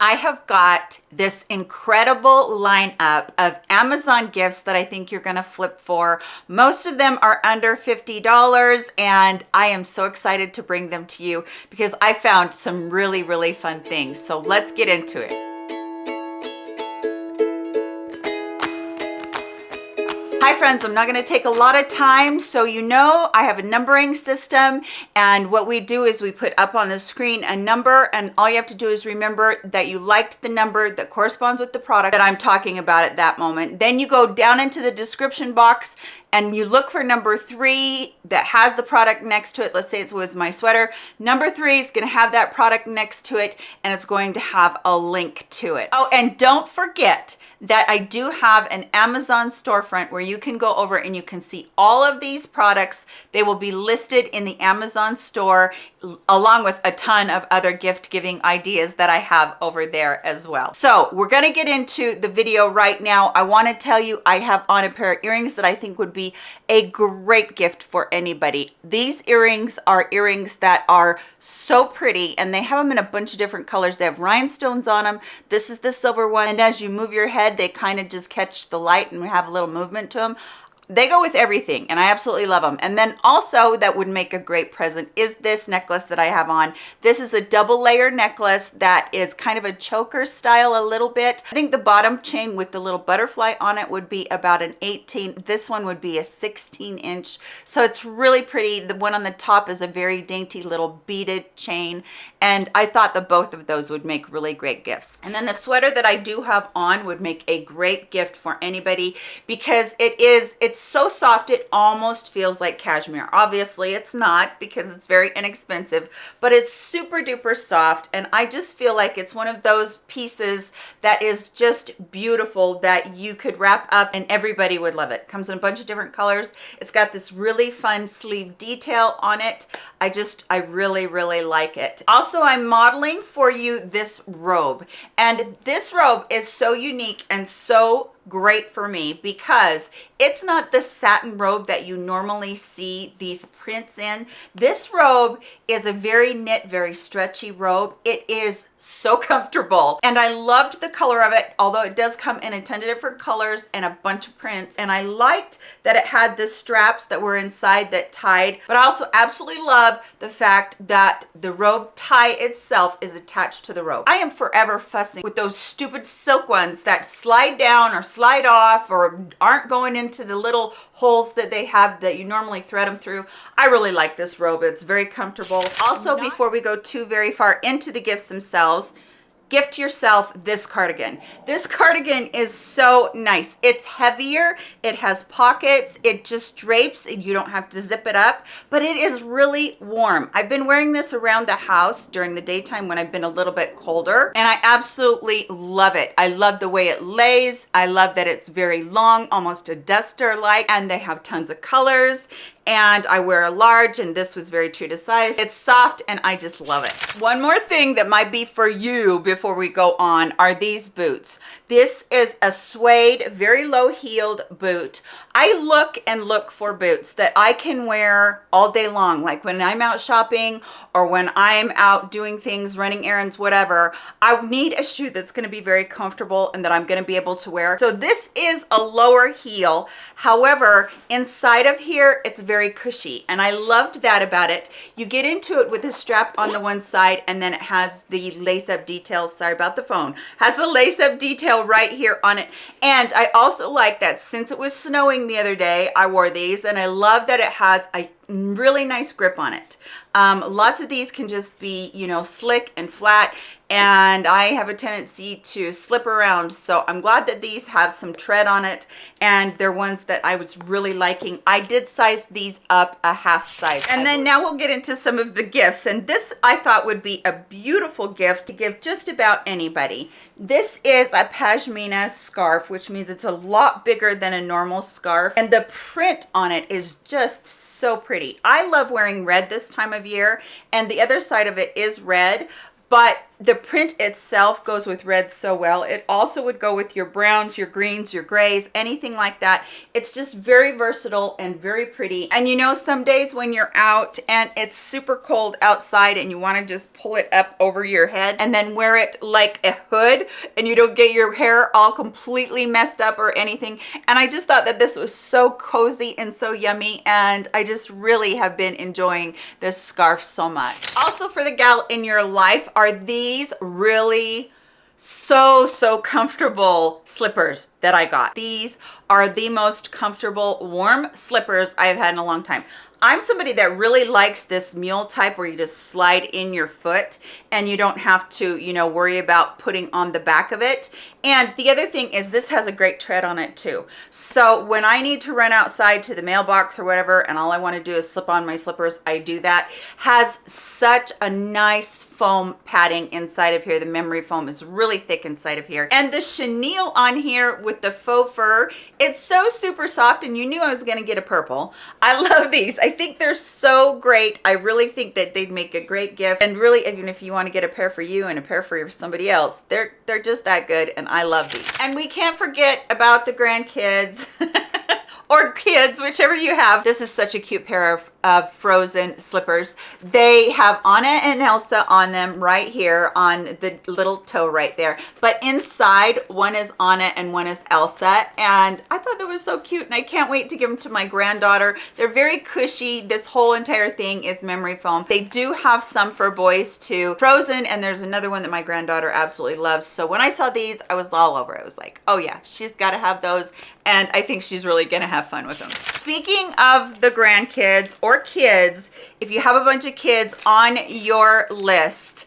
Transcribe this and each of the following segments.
I have got this incredible lineup of Amazon gifts that I think you're gonna flip for. Most of them are under $50 and I am so excited to bring them to you because I found some really, really fun things. So let's get into it. Hi friends, I'm not gonna take a lot of time. So you know I have a numbering system and what we do is we put up on the screen a number and all you have to do is remember that you liked the number that corresponds with the product that I'm talking about at that moment. Then you go down into the description box and you look for number three that has the product next to it. Let's say it was my sweater. Number three is gonna have that product next to it and it's going to have a link to it. Oh, and don't forget, that I do have an Amazon storefront where you can go over and you can see all of these products. They will be listed in the Amazon store along with a ton of other gift giving ideas that I have over there as well. So we're gonna get into the video right now. I wanna tell you I have on a pair of earrings that I think would be a great gift for anybody. These earrings are earrings that are so pretty and they have them in a bunch of different colors. They have rhinestones on them. This is the silver one and as you move your head they kind of just catch the light and have a little movement to them they go with everything and i absolutely love them and then also that would make a great present is this necklace that i have on. This is a double layer necklace that is kind of a choker style a little bit. I think the bottom chain with the little butterfly on it would be about an 18 this one would be a 16 inch. So it's really pretty. The one on the top is a very dainty little beaded chain and i thought that both of those would make really great gifts. And then the sweater that i do have on would make a great gift for anybody because it is it's it's so soft it almost feels like cashmere. Obviously it's not because it's very inexpensive but it's super duper soft and i just feel like it's one of those pieces that is just beautiful that you could wrap up and everybody would love it. Comes in a bunch of different colors. It's got this really fun sleeve detail on it. I just i really really like it. Also i'm modeling for you this robe and this robe is so unique and so great for me because it's not the satin robe that you normally see these prints in. This robe is a very knit very stretchy robe. It is so comfortable and i loved the color of it although it does come in a ton of different colors and a bunch of prints and i liked that it had the straps that were inside that tied but i also absolutely love the fact that the robe tie itself is attached to the robe. I am forever fussing with those stupid silk ones that slide down or slide off or aren't going into the little holes that they have that you normally thread them through. I really like this robe. It's very comfortable. Also, before we go too very far into the gifts themselves, gift yourself this cardigan. This cardigan is so nice. It's heavier it has pockets it just drapes and you don't have to zip it up but it is really warm. I've been wearing this around the house during the daytime when i've been a little bit colder and i absolutely love it. I love the way it lays. I love that it's very long almost a duster like and they have tons of colors and I wear a large and this was very true to size. It's soft and I just love it. One more thing that might be for you before we go on are these boots. This is a suede, very low heeled boot. I look and look for boots that I can wear all day long. Like when I'm out shopping or when I'm out doing things, running errands, whatever, I need a shoe that's gonna be very comfortable and that I'm gonna be able to wear. So this is a lower heel. However, inside of here, it's very cushy and I loved that about it. You get into it with a strap on the one side and then it has the lace up details. Sorry about the phone. Has the lace up detail right here on it. And I also like that since it was snowing the other day, I wore these and I love that it has a really nice grip on it. Um, lots of these can just be, you know, slick and flat and I have a tendency to slip around. So I'm glad that these have some tread on it and they're ones that I was really liking. I did size these up a half size. And then now we'll get into some of the gifts. And this I thought would be a beautiful gift to give just about anybody. This is a pashmina scarf, which means it's a lot bigger than a normal scarf. And the print on it is just so pretty. I love wearing red this time of year and the other side of it is red, but the print itself goes with red so well. It also would go with your browns, your greens, your grays, anything like that. It's just very versatile and very pretty. And you know, some days when you're out and it's super cold outside and you want to just pull it up over your head and then wear it like a hood and you don't get your hair all completely messed up or anything. And I just thought that this was so cozy and so yummy. And I just really have been enjoying this scarf so much. Also for the gal in your life are these these really so so comfortable slippers that I got. These are the most comfortable warm slippers I've had in a long time. I'm somebody that really likes this mule type where you just slide in your foot and you don't have to, you know, worry about putting on the back of it. And the other thing is this has a great tread on it too. So when I need to run outside to the mailbox or whatever, and all I want to do is slip on my slippers, I do that. Has such a nice foam padding inside of here. The memory foam is really thick inside of here. And the chenille on here with the faux fur, it's so super soft and you knew I was going to get a purple. I love these. Think they're so great. I really think that they'd make a great gift. And really, even if you want to get a pair for you and a pair for somebody else, they're, they're just that good. And I love these. And we can't forget about the grandkids. or kids, whichever you have. This is such a cute pair of of frozen slippers. They have anna and elsa on them right here on the little toe right there. But inside one is anna and one is elsa. And i thought that was so cute and i can't wait to give them to my granddaughter. They're very cushy. This whole entire thing is memory foam. They do have some for boys too. Frozen and there's another one that my granddaughter absolutely loves. So when i saw these i was all over. It was like oh yeah she's got to have those. And i think she's really gonna have fun with them speaking of the grandkids or kids, if you have a bunch of kids on your list,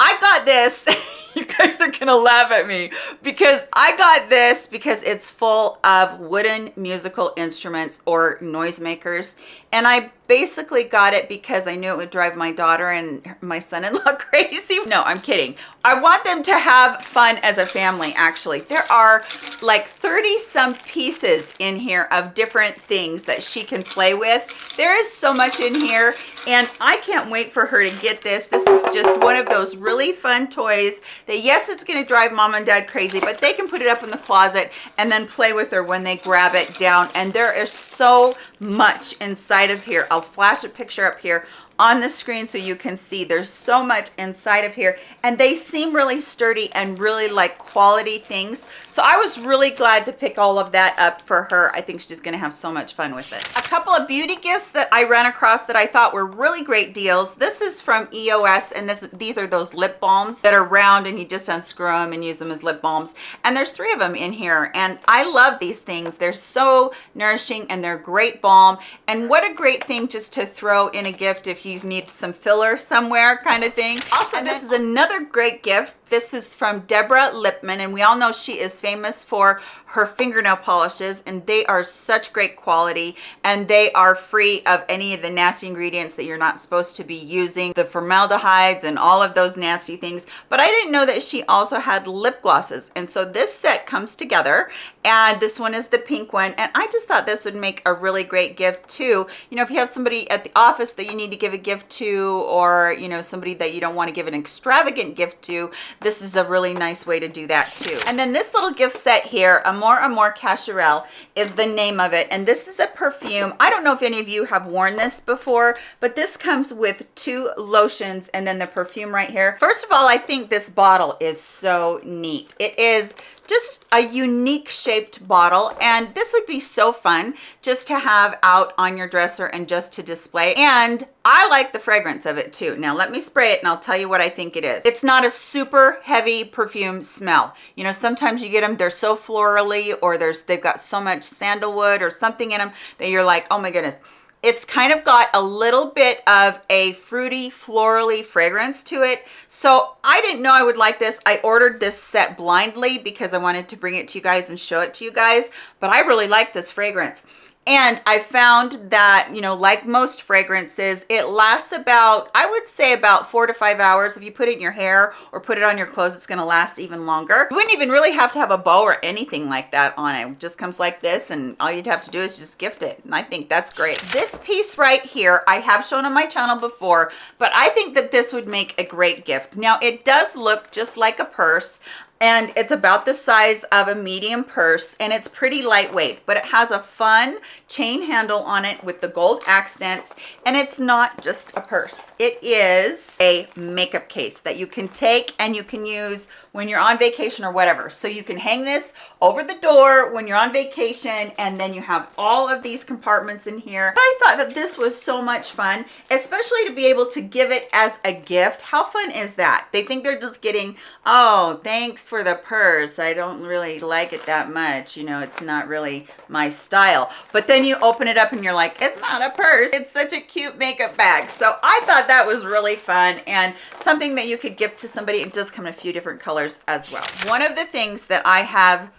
I got this. you guys are gonna laugh at me because I got this because it's full of wooden musical instruments or noisemakers and I basically got it because I knew it would drive my daughter and my son-in-law crazy. No, I'm kidding. I want them to have fun as a family, actually. There are like 30 some pieces in here of different things that she can play with. There is so much in here and I can't wait for her to get this. This is just one of those really fun toys that yes, it's gonna drive mom and dad crazy, but they can put it up in the closet and then play with her when they grab it down. And there is so much inside of here. I'll flash a picture up here on the screen so you can see. There's so much inside of here and they seem really sturdy and really like quality things. So i was really glad to pick all of that up for her. I think she's gonna have so much fun with it. A couple of beauty gifts that i ran across that i thought were really great deals. This is from eos and this these are those lip balms that are round and you just unscrew them and use them as lip balms. And there's three of them in here and i love these things. They're so nourishing and they're great balm. And what a great thing just to throw in a gift if you you need some filler somewhere kind of thing. Also, and this is another great gift this is from Deborah Lippmann, and we all know she is famous for her fingernail polishes, and they are such great quality, and they are free of any of the nasty ingredients that you're not supposed to be using, the formaldehydes and all of those nasty things. But I didn't know that she also had lip glosses, and so this set comes together, and this one is the pink one, and I just thought this would make a really great gift too. You know, if you have somebody at the office that you need to give a gift to, or, you know, somebody that you don't want to give an extravagant gift to, this is a really nice way to do that too. And then this little gift set here, Amor Amor Cacharel is the name of it. And this is a perfume. I don't know if any of you have worn this before, but this comes with two lotions and then the perfume right here. First of all, I think this bottle is so neat. It is just a unique shaped bottle and this would be so fun just to have out on your dresser and just to display and I like the fragrance of it too. Now let me spray it and I'll tell you what I think it is. It's not a super heavy perfume smell. You know, sometimes you get them, they're so florally or there's they've got so much sandalwood or something in them that you're like, oh my goodness it's kind of got a little bit of a fruity florally fragrance to it. So i didn't know i would like this. I ordered this set blindly because i wanted to bring it to you guys and show it to you guys but i really like this fragrance And I found that, you know, like most fragrances, it lasts about, I would say about four to five hours. If you put it in your hair or put it on your clothes, it's gonna last even longer. You wouldn't even really have to have a bow or anything like that on it. It just comes like this and all you'd have to do is just gift it. And I think that's great. This piece right here, I have shown on my channel before, but I think that this would make a great gift. Now it does look just like a purse and it's about the size of a medium purse and it's pretty lightweight but it has a fun chain handle on it with the gold accents and it's not just a purse it is a makeup case that you can take and you can use when you're on vacation or whatever. So you can hang this over the door when you're on vacation and then you have all of these compartments in here. But I thought that this was so much fun, especially to be able to give it as a gift. How fun is that? They think they're just getting, oh, thanks for the purse. I don't really like it that much. You know, it's not really my style. But then you open it up and you're like, it's not a purse. It's such a cute makeup bag. So I thought that was really fun and something that you could give to somebody. It does come in a few different colors as well. One of the things that I have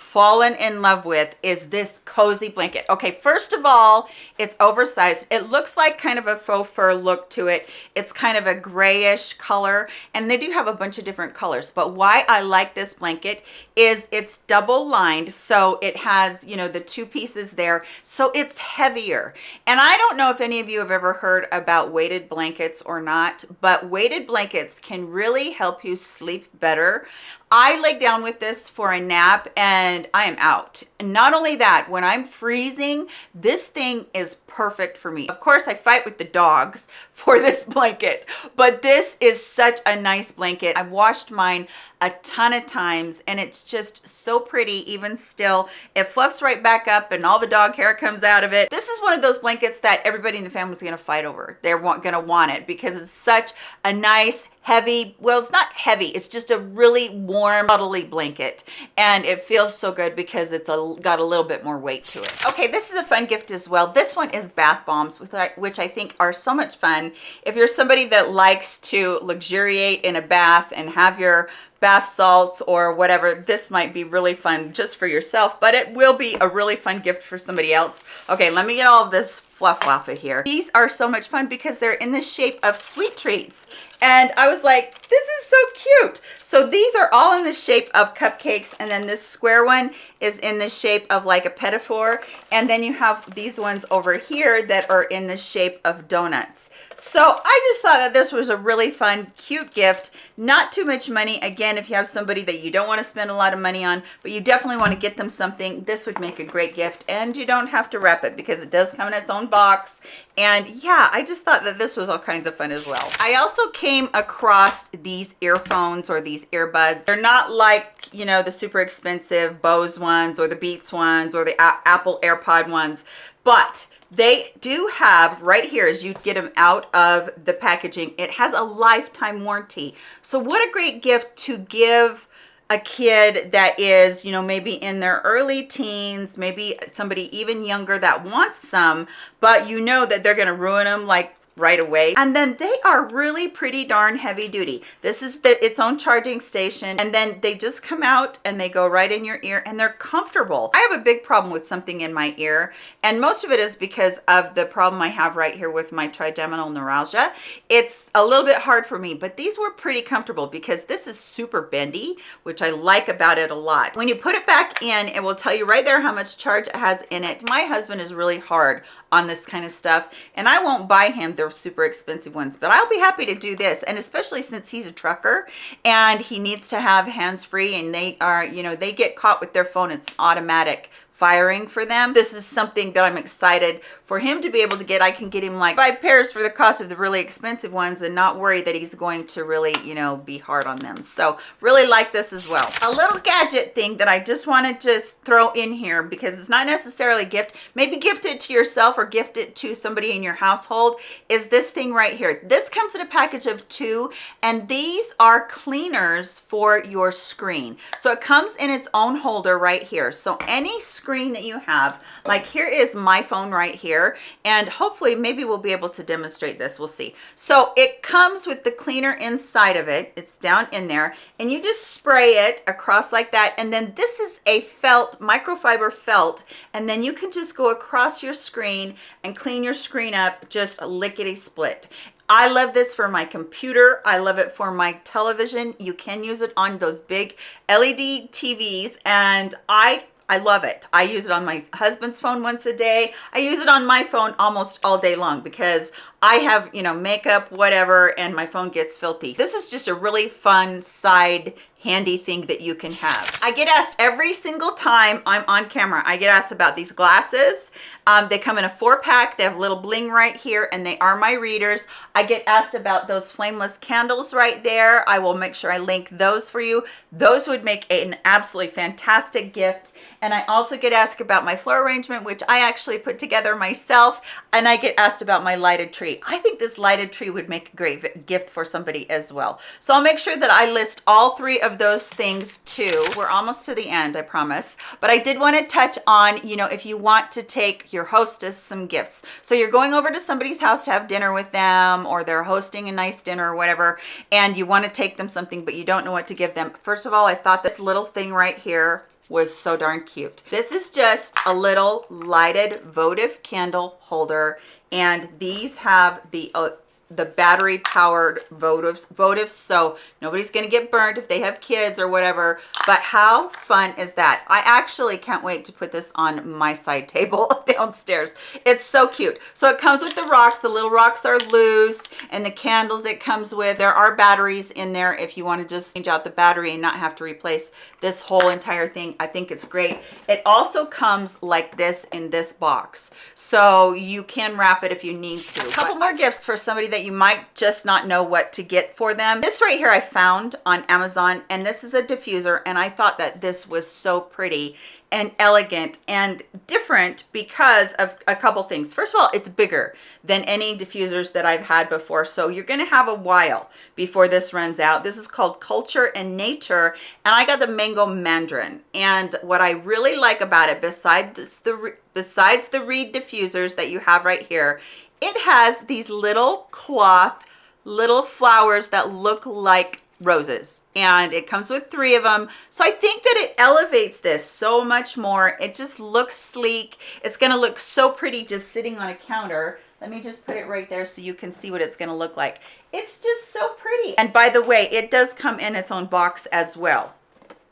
fallen in love with is this cozy blanket. Okay, first of all, it's oversized. It looks like kind of a faux fur look to it. It's kind of a grayish color, and they do have a bunch of different colors. But why I like this blanket is it's double lined, so it has, you know, the two pieces there, so it's heavier. And I don't know if any of you have ever heard about weighted blankets or not, but weighted blankets can really help you sleep better. I lay down with this for a nap and I am out. And not only that, when I'm freezing, this thing is perfect for me. Of course, I fight with the dogs for this blanket, but this is such a nice blanket. I've washed mine a ton of times and it's just so pretty even still. It fluffs right back up and all the dog hair comes out of it. This is one of those blankets that everybody in the family is gonna fight over. They're gonna want it because it's such a nice, heavy well it's not heavy it's just a really warm cuddly blanket and it feels so good because it's a got a little bit more weight to it okay this is a fun gift as well this one is bath bombs which i think are so much fun if you're somebody that likes to luxuriate in a bath and have your bath salts or whatever this might be really fun just for yourself but it will be a really fun gift for somebody else. Okay let me get all of this fluff of here these are so much fun because they're in the shape of sweet treats and I was like, this is so cute. So these are all in the shape of cupcakes. And then this square one is in the shape of like a four. And then you have these ones over here that are in the shape of donuts. So I just thought that this was a really fun, cute gift. Not too much money. Again, if you have somebody that you don't want to spend a lot of money on, but you definitely want to get them something, this would make a great gift. And you don't have to wrap it because it does come in its own box. And yeah, I just thought that this was all kinds of fun as well. I also came across these earphones or these earbuds. They're not like, you know, the super expensive Bose ones or the Beats ones or the A Apple AirPod ones, but they do have right here as you get them out of the packaging it has a lifetime warranty so what a great gift to give a kid that is you know maybe in their early teens maybe somebody even younger that wants some but you know that they're going to ruin them like right away. And then they are really pretty darn heavy duty. This is the, its own charging station and then they just come out and they go right in your ear and they're comfortable. I have a big problem with something in my ear and most of it is because of the problem i have right here with my trigeminal neuralgia. It's a little bit hard for me but these were pretty comfortable because this is super bendy which i like about it a lot. When you put it back in it will tell you right there how much charge it has in it. My husband is really hard on this kind of stuff and I won't buy him the super expensive ones but I'll be happy to do this and especially since he's a trucker and he needs to have hands-free and they are you know they get caught with their phone it's automatic firing for them. This is something that I'm excited for him to be able to get. I can get him like five pairs for the cost of the really expensive ones and not worry that he's going to really, you know, be hard on them. So really like this as well. A little gadget thing that I just want to just throw in here because it's not necessarily a gift. Maybe gift it to yourself or gift it to somebody in your household is this thing right here. This comes in a package of two and these are cleaners for your screen. So it comes in its own holder right here. So any screen screen that you have. Like here is my phone right here. And hopefully maybe we'll be able to demonstrate this. We'll see. So it comes with the cleaner inside of it. It's down in there and you just spray it across like that. And then this is a felt, microfiber felt. And then you can just go across your screen and clean your screen up just lickety split. I love this for my computer. I love it for my television. You can use it on those big LED TVs and I I love it. I use it on my husband's phone once a day. I use it on my phone almost all day long because I have, you know, makeup, whatever, and my phone gets filthy. This is just a really fun side handy thing that you can have. I get asked every single time I'm on camera, I get asked about these glasses. Um, they come in a four pack, they have little bling right here and they are my readers. I get asked about those flameless candles right there. I will make sure I link those for you. Those would make an absolutely fantastic gift. And I also get asked about my floor arrangement, which I actually put together myself. And I get asked about my lighted tree. I think this lighted tree would make a great gift for somebody as well. So I'll make sure that I list all three of of those things too. We're almost to the end, I promise. But I did want to touch on, you know, if you want to take your hostess some gifts. So you're going over to somebody's house to have dinner with them or they're hosting a nice dinner or whatever, and you want to take them something, but you don't know what to give them. First of all, I thought this little thing right here was so darn cute. This is just a little lighted votive candle holder and these have the uh, the battery powered votives votives. So nobody's going to get burned if they have kids or whatever. But how fun is that? I actually can't wait to put this on my side table downstairs. It's so cute. So it comes with the rocks. The little rocks are loose and the candles it comes with. There are batteries in there if you want to just change out the battery and not have to replace this whole entire thing. I think it's great. It also comes like this in this box. So you can wrap it if you need to. A couple more gifts for somebody that you might just not know what to get for them. This right here I found on Amazon and this is a diffuser and I thought that this was so pretty and elegant and different because of a couple things. First of all, it's bigger than any diffusers that I've had before. So you're gonna have a while before this runs out. This is called Culture and Nature and I got the Mango Mandarin. And what I really like about it, besides the, besides the reed diffusers that you have right here, it has these little cloth little flowers that look like roses and it comes with three of them so i think that it elevates this so much more. It just looks sleek. It's going to look so pretty just sitting on a counter. Let me just put it right there so you can see what it's going to look like. It's just so pretty. And by the way it does come in its own box as well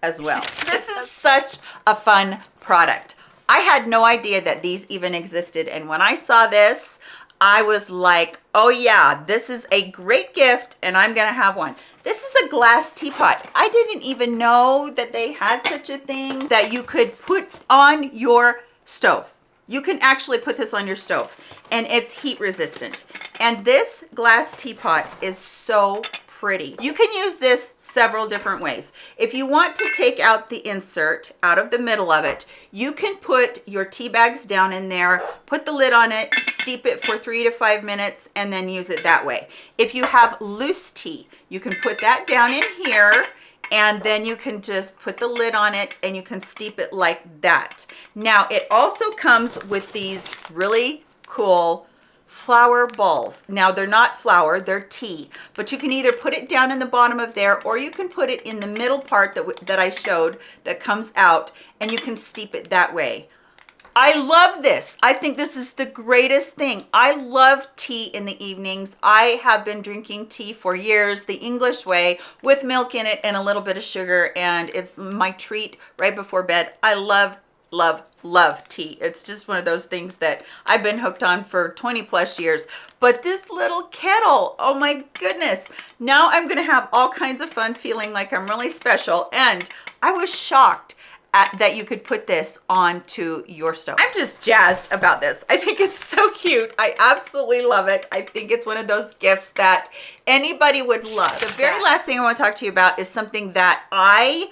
as well. This is such a fun product. I had no idea that these even existed and when i saw this I was like, oh yeah, this is a great gift and I'm gonna have one. This is a glass teapot. I didn't even know that they had such a thing that you could put on your stove. You can actually put this on your stove and it's heat resistant. And this glass teapot is so pretty. You can use this several different ways. If you want to take out the insert out of the middle of it, you can put your tea bags down in there, put the lid on it, steep it for three to five minutes, and then use it that way. If you have loose tea, you can put that down in here and then you can just put the lid on it and you can steep it like that. Now, it also comes with these really cool flower balls. Now they're not flour, they're tea, but you can either put it down in the bottom of there or you can put it in the middle part that, that I showed that comes out and you can steep it that way. I love this. I think this is the greatest thing. I love tea in the evenings. I have been drinking tea for years, the English way, with milk in it and a little bit of sugar, and it's my treat right before bed. I love love love tea. It's just one of those things that i've been hooked on for 20 plus years. But this little kettle oh my goodness. Now i'm gonna have all kinds of fun feeling like i'm really special. And i was shocked at, that you could put this onto your stove. I'm just jazzed about this. I think it's so cute. I absolutely love it. I think it's one of those gifts that anybody would love. The very last thing i want to talk to you about is something that i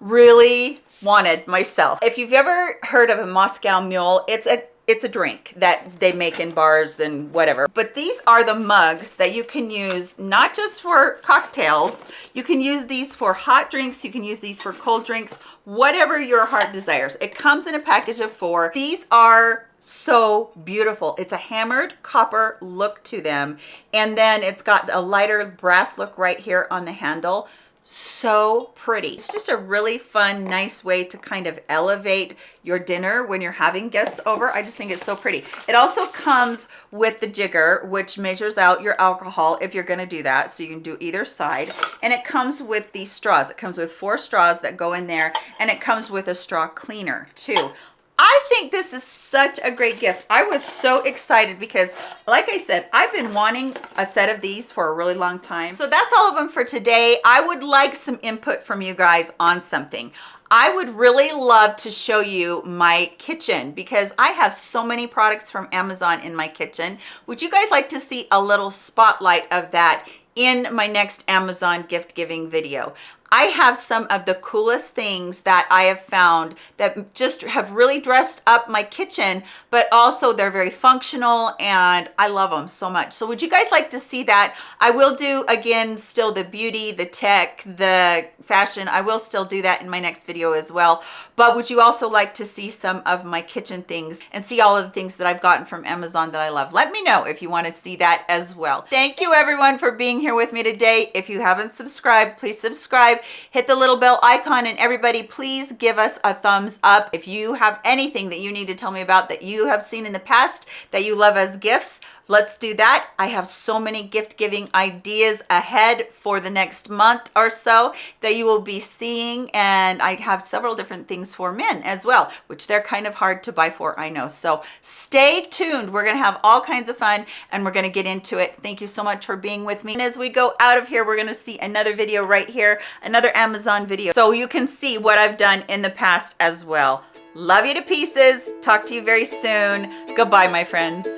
really wanted myself. If you've ever heard of a Moscow mule, it's a it's a drink that they make in bars and whatever. But these are the mugs that you can use not just for cocktails, you can use these for hot drinks, you can use these for cold drinks, whatever your heart desires. It comes in a package of four. These are so beautiful. It's a hammered copper look to them. And then it's got a lighter brass look right here on the handle so pretty. It's just a really fun, nice way to kind of elevate your dinner when you're having guests over. I just think it's so pretty. It also comes with the jigger, which measures out your alcohol if you're gonna do that. So you can do either side. And it comes with these straws. It comes with four straws that go in there and it comes with a straw cleaner too. I think this is such a great gift. I was so excited because like I said, I've been wanting a set of these for a really long time. So that's all of them for today. I would like some input from you guys on something. I would really love to show you my kitchen because I have so many products from Amazon in my kitchen. Would you guys like to see a little spotlight of that in my next Amazon gift giving video. I have some of the coolest things that I have found that just have really dressed up my kitchen, but also they're very functional and I love them so much. So would you guys like to see that? I will do again, still the beauty, the tech, the fashion. I will still do that in my next video as well. But would you also like to see some of my kitchen things and see all of the things that I've gotten from Amazon that I love? Let me know if you want to see that as well. Thank you everyone for being here with me today. If you haven't subscribed, please subscribe subscribe, hit the little bell icon, and everybody please give us a thumbs up. If you have anything that you need to tell me about that you have seen in the past that you love as gifts, let's do that. I have so many gift giving ideas ahead for the next month or so that you will be seeing. And I have several different things for men as well, which they're kind of hard to buy for, I know. So stay tuned. We're going to have all kinds of fun and we're going to get into it. Thank you so much for being with me. And as we go out of here, we're going to see another video right here, another Amazon video. So you can see what I've done in the past as well. Love you to pieces. Talk to you very soon. Goodbye, my friends.